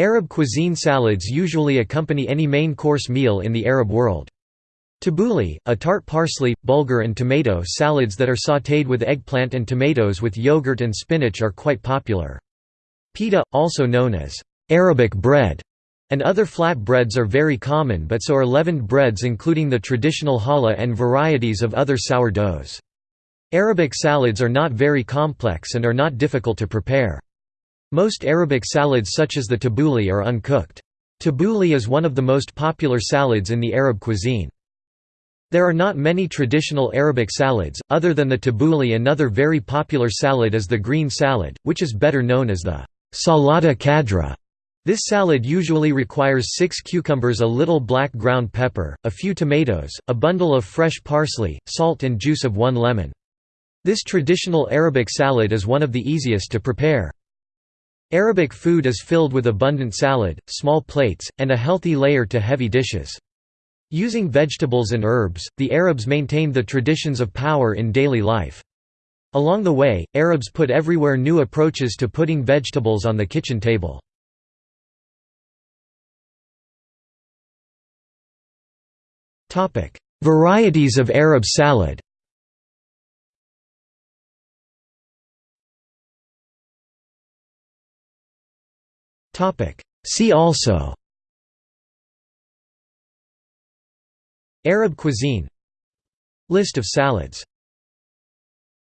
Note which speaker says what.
Speaker 1: Arab cuisine salads usually accompany any main course meal in the Arab world. Tabbouleh, a tart parsley, bulgur and tomato salads that are sautéed with eggplant and tomatoes with yogurt and spinach are quite popular. Pita, also known as Arabic bread, and other flat breads are very common but so are leavened breads including the traditional challah and varieties of other sourdoughs. Arabic salads are not very complex and are not difficult to prepare. Most Arabic salads such as the tabbouleh are uncooked. Tabbouleh is one of the most popular salads in the Arab cuisine. There are not many traditional Arabic salads, other than the tabbouleh another very popular salad is the green salad, which is better known as the salata kadra. This salad usually requires six cucumbers a little black ground pepper, a few tomatoes, a bundle of fresh parsley, salt and juice of one lemon. This traditional Arabic salad is one of the easiest to prepare. Arabic food is filled with abundant salad, small plates, and a healthy layer to heavy dishes. Using vegetables and herbs, the Arabs maintained the traditions of power in daily life. Along the way, Arabs put everywhere new approaches to putting vegetables on the kitchen table. Varieties of Arab salad See also. Arab cuisine. List of salads